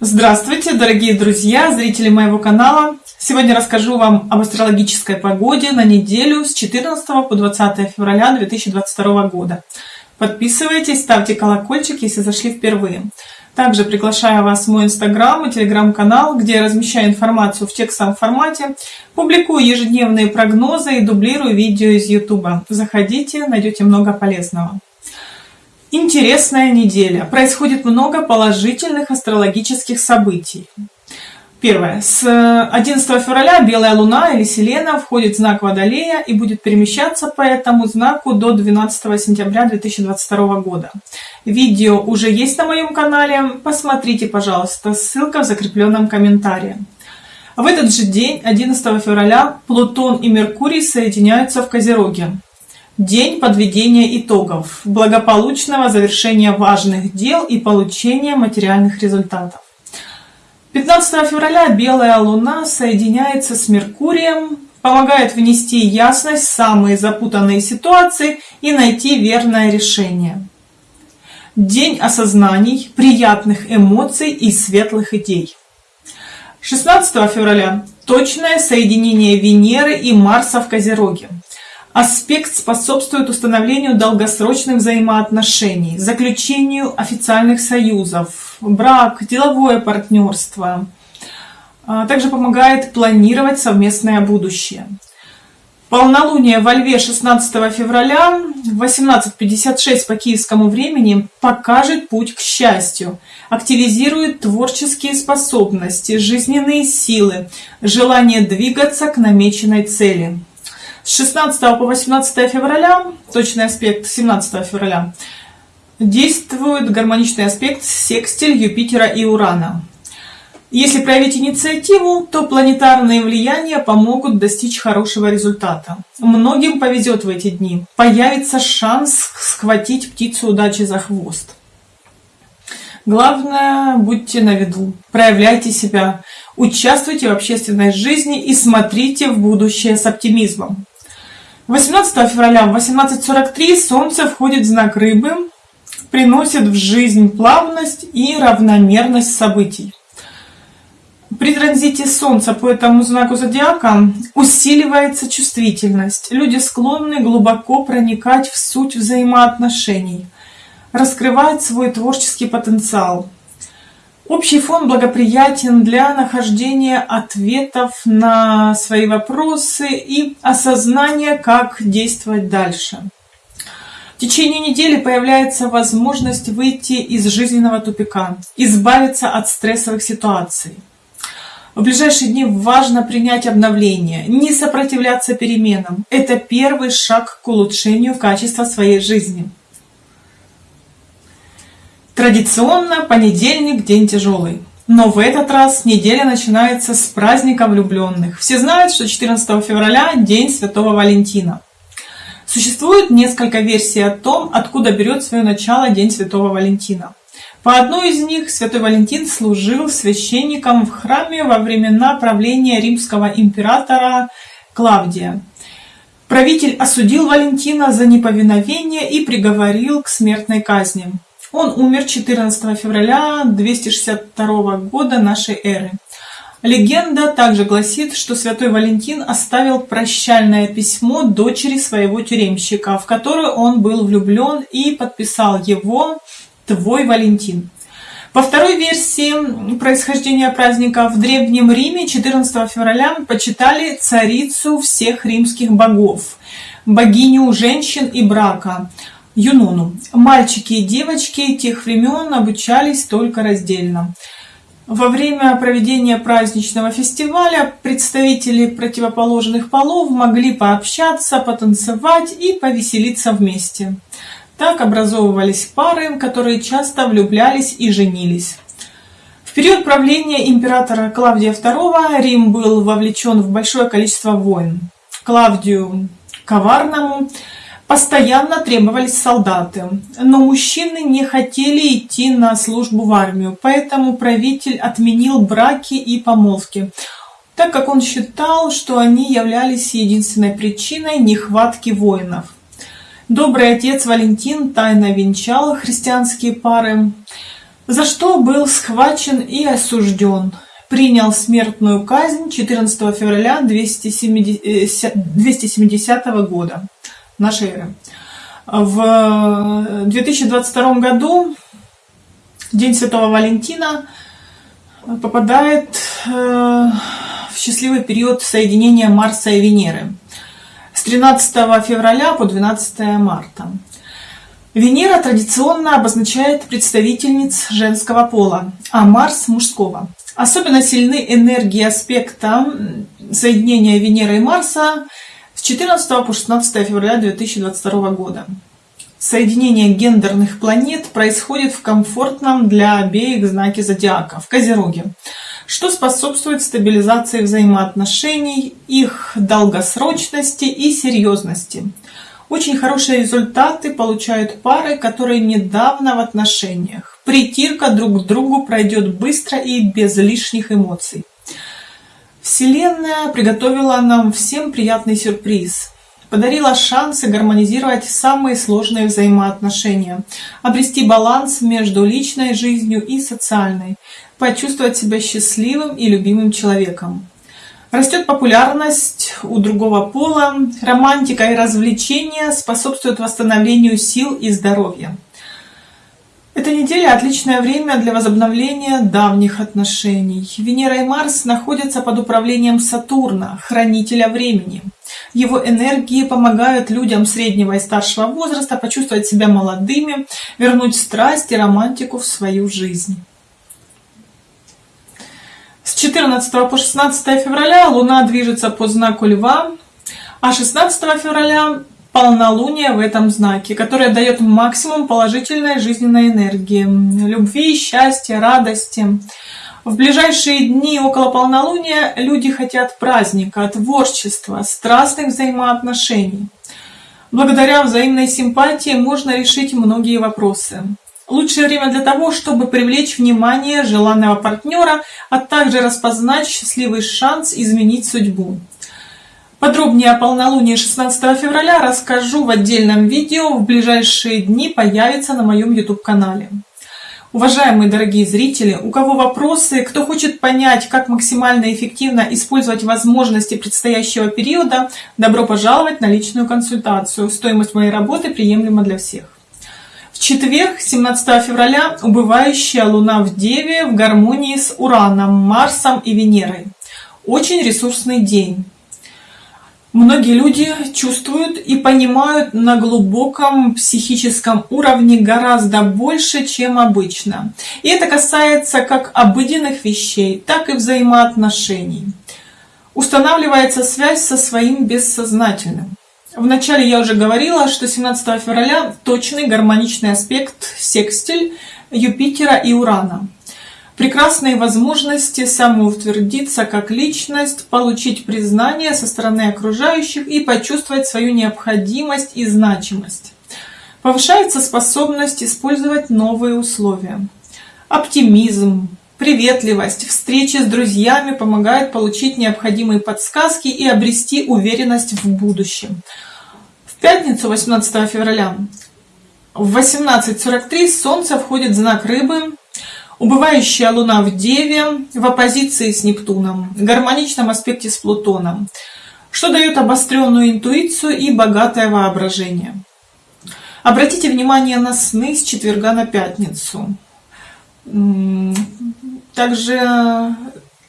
Здравствуйте, дорогие друзья, зрители моего канала! Сегодня расскажу вам об астрологической погоде на неделю с 14 по 20 февраля 2022 года. Подписывайтесь, ставьте колокольчик, если зашли впервые. Также приглашаю вас в мой инстаграм и телеграм-канал, где я размещаю информацию в текстовом формате, публикую ежедневные прогнозы и дублирую видео из ютуба. Заходите, найдете много полезного. Интересная неделя. Происходит много положительных астрологических событий. Первое. С 11 февраля Белая Луна или Селена входит в знак Водолея и будет перемещаться по этому знаку до 12 сентября 2022 года. Видео уже есть на моем канале, посмотрите, пожалуйста, ссылка в закрепленном комментарии. В этот же день, 11 февраля, Плутон и Меркурий соединяются в Козероге. День подведения итогов, благополучного завершения важных дел и получения материальных результатов. 15 февраля Белая Луна соединяется с Меркурием, помогает внести ясность в самые запутанные ситуации и найти верное решение. День осознаний, приятных эмоций и светлых идей. 16 февраля точное соединение Венеры и Марса в Козероге. Аспект способствует установлению долгосрочных взаимоотношений, заключению официальных союзов, брак, деловое партнерство. А, также помогает планировать совместное будущее. Полнолуние во Льве 16 февраля в 18.56 по киевскому времени покажет путь к счастью, активизирует творческие способности, жизненные силы, желание двигаться к намеченной цели. С 16 по 18 февраля, точный аспект 17 февраля, действует гармоничный аспект секстиль Юпитера и Урана. Если проявить инициативу, то планетарные влияния помогут достичь хорошего результата. Многим повезет в эти дни. Появится шанс схватить птицу удачи за хвост. Главное, будьте на виду, проявляйте себя, участвуйте в общественной жизни и смотрите в будущее с оптимизмом. 18 февраля в 18.43 Солнце входит в знак Рыбы, приносит в жизнь плавность и равномерность событий. При транзите Солнца по этому знаку зодиака усиливается чувствительность. Люди склонны глубоко проникать в суть взаимоотношений, раскрывать свой творческий потенциал. Общий фон благоприятен для нахождения ответов на свои вопросы и осознания, как действовать дальше. В течение недели появляется возможность выйти из жизненного тупика, избавиться от стрессовых ситуаций. В ближайшие дни важно принять обновление, не сопротивляться переменам. Это первый шаг к улучшению качества своей жизни. Традиционно понедельник – день тяжелый. Но в этот раз неделя начинается с праздника влюбленных. Все знают, что 14 февраля – день Святого Валентина. Существует несколько версий о том, откуда берет свое начало День Святого Валентина. По одной из них Святой Валентин служил священником в храме во времена правления римского императора Клавдия. Правитель осудил Валентина за неповиновение и приговорил к смертной казни. Он умер 14 февраля 262 года нашей эры. Легенда также гласит, что святой Валентин оставил прощальное письмо дочери своего тюремщика, в которое он был влюблен и подписал его «Твой Валентин». По второй версии происхождения праздника в Древнем Риме 14 февраля почитали царицу всех римских богов, богиню женщин и брака – Юнону. Мальчики и девочки тех времен обучались только раздельно. Во время проведения праздничного фестиваля представители противоположных полов могли пообщаться, потанцевать и повеселиться вместе. Так образовывались пары, которые часто влюблялись и женились. В период правления императора Клавдия II Рим был вовлечен в большое количество войн. Клавдию Коварному Постоянно требовались солдаты, но мужчины не хотели идти на службу в армию, поэтому правитель отменил браки и помолвки, так как он считал, что они являлись единственной причиной нехватки воинов. Добрый отец Валентин тайно венчал христианские пары. за что был схвачен и осужден. Принял смертную казнь 14 февраля 270, 270 года нашей эры. В 2022 году, День Святого Валентина, попадает э, в счастливый период соединения Марса и Венеры с 13 февраля по 12 марта. Венера традиционно обозначает представительниц женского пола, а Марс – мужского. Особенно сильны энергии аспекта соединения Венеры и Марса с 14 по 16 февраля 2022 года. Соединение гендерных планет происходит в комфортном для обеих знаке зодиака, в Козероге, что способствует стабилизации взаимоотношений, их долгосрочности и серьезности. Очень хорошие результаты получают пары, которые недавно в отношениях. Притирка друг к другу пройдет быстро и без лишних эмоций. Вселенная приготовила нам всем приятный сюрприз. Подарила шансы гармонизировать самые сложные взаимоотношения, обрести баланс между личной жизнью и социальной, почувствовать себя счастливым и любимым человеком. Растет популярность у другого пола, романтика и развлечения способствуют восстановлению сил и здоровья. Эта неделя – отличное время для возобновления давних отношений. Венера и Марс находятся под управлением Сатурна, хранителя времени. Его энергии помогают людям среднего и старшего возраста почувствовать себя молодыми, вернуть страсть и романтику в свою жизнь. С 14 по 16 февраля Луна движется по знаку Льва, а 16 февраля полнолуние в этом знаке, которое дает максимум положительной жизненной энергии, любви, счастья, радости. В ближайшие дни около полнолуния люди хотят праздника, творчества, страстных взаимоотношений. Благодаря взаимной симпатии можно решить многие вопросы. Лучшее время для того, чтобы привлечь внимание желанного партнера, а также распознать счастливый шанс изменить судьбу. Подробнее о полнолунии 16 февраля расскажу в отдельном видео, в ближайшие дни появится на моем YouTube-канале. Уважаемые дорогие зрители, у кого вопросы, кто хочет понять, как максимально эффективно использовать возможности предстоящего периода, добро пожаловать на личную консультацию. Стоимость моей работы приемлема для всех. В четверг, 17 февраля, убывающая Луна в Деве в гармонии с Ураном, Марсом и Венерой. Очень ресурсный день. Многие люди чувствуют и понимают на глубоком психическом уровне гораздо больше, чем обычно. И это касается как обыденных вещей, так и взаимоотношений. Устанавливается связь со своим бессознательным. Вначале я уже говорила, что 17 февраля точный гармоничный аспект секстиль Юпитера и Урана. Прекрасные возможности самоутвердиться как личность, получить признание со стороны окружающих и почувствовать свою необходимость и значимость. Повышается способность использовать новые условия. Оптимизм, приветливость, встречи с друзьями помогают получить необходимые подсказки и обрести уверенность в будущем пятницу, 18 февраля, в 18.43 Солнце входит в знак Рыбы, убывающая Луна в Деве в оппозиции с Нептуном, в гармоничном аспекте с Плутоном, что дает обостренную интуицию и богатое воображение. Обратите внимание на сны с четверга на пятницу. Также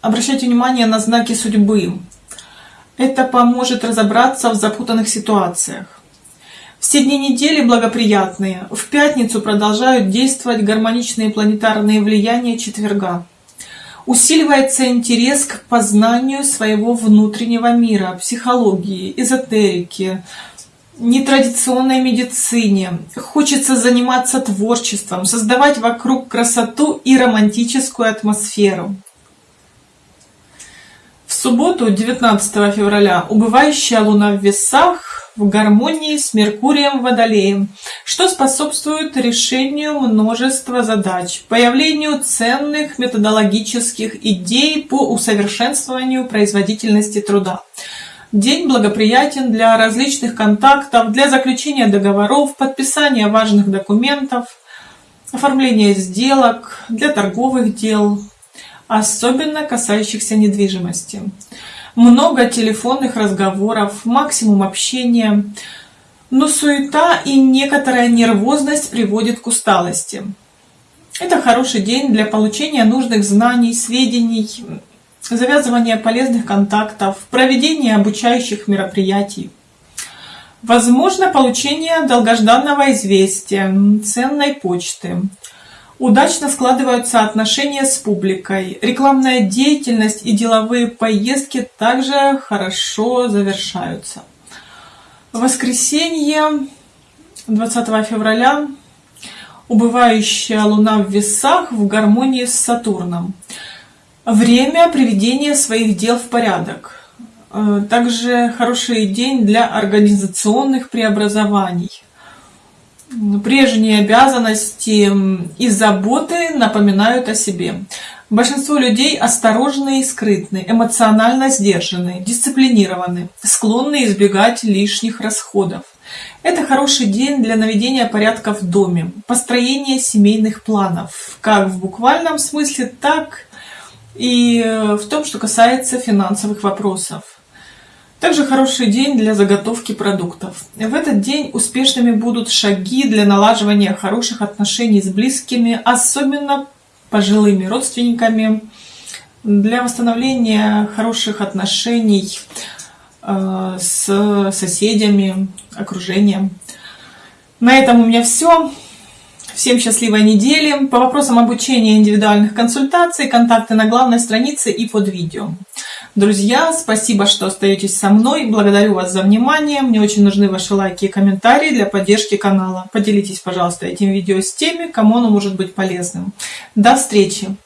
обращайте внимание на знаки судьбы. Это поможет разобраться в запутанных ситуациях. Все дни недели благоприятные. В пятницу продолжают действовать гармоничные планетарные влияния четверга. Усиливается интерес к познанию своего внутреннего мира, психологии, эзотерики, нетрадиционной медицине. Хочется заниматься творчеством, создавать вокруг красоту и романтическую атмосферу субботу, 19 февраля, убывающая Луна в весах в гармонии с Меркурием Водолеем, что способствует решению множества задач, появлению ценных методологических идей по усовершенствованию производительности труда. День благоприятен для различных контактов, для заключения договоров, подписания важных документов. оформление сделок, для торговых дел, особенно касающихся недвижимости. Много телефонных разговоров, максимум общения, но суета и некоторая нервозность приводит к усталости. Это хороший день для получения нужных знаний, сведений, завязывания полезных контактов, проведения обучающих мероприятий. Возможно получение долгожданного известия, ценной почты. Удачно складываются отношения с публикой. Рекламная деятельность и деловые поездки также хорошо завершаются. Воскресенье 20 февраля убывающая Луна в весах в гармонии с Сатурном. Время приведения своих дел в порядок. Э, также хороший день для организационных преобразований. Прежние обязанности и заботы напоминают о себе. Большинство людей осторожны и скрытны, эмоционально сдержаны, дисциплинированы, склонны избегать лишних расходов. Это хороший день для наведения порядка в доме, построения семейных планов, как в буквальном смысле, так и э, в том, что касается финансовых вопросов. Также хороший день для заготовки продуктов. В этот день успешными будут шаги для налаживания хороших отношений с близкими, особенно пожилыми родственниками, для восстановления хороших отношений э, с соседями, окружением. На этом у меня все. Всем счастливой недели. По вопросам обучения индивидуальных консультаций, контакты на главной странице и под видео. Друзья, спасибо, что остаетесь со мной. Благодарю вас за внимание. Мне очень нужны ваши лайки и комментарии для поддержки канала. Поделитесь, пожалуйста, этим видео с теми, кому оно может быть полезным. До встречи!